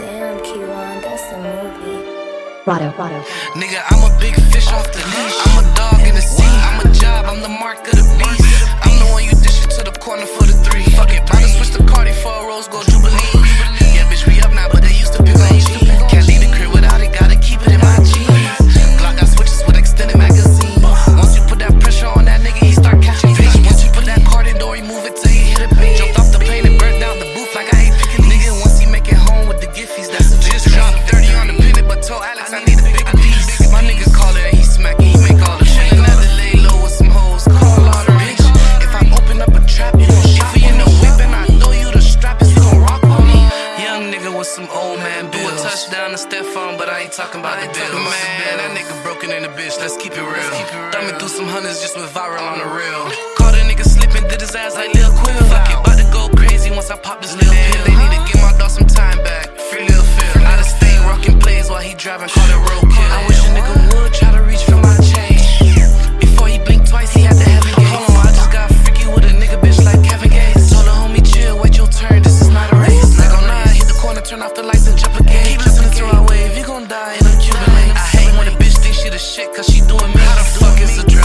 Rado. Rado. that's movie. Nigga, I'm a big fish off the leash. I'm a dog in the sea. I'm a job. I'm the mark of the some old man bills. Do a touchdown to Stefon, but I ain't talking about the bills. Man, bills. that nigga broken in the bitch, let's keep it real. Keep me through some hundreds, just went viral on the real. Caught a nigga slipping, did his ass like Lil Quill. Fuck it, bout to go crazy once I pop this little pill. They need to give my dog some time back, free Lil Phil. Out of state, rocking plays while he driving, caught it rope. off the lights and jump gate. Keep listening to our wave, you gon' die in a Cuban link. I hate when a bitch thinks she the shit, cause she doing me. How the fuck is a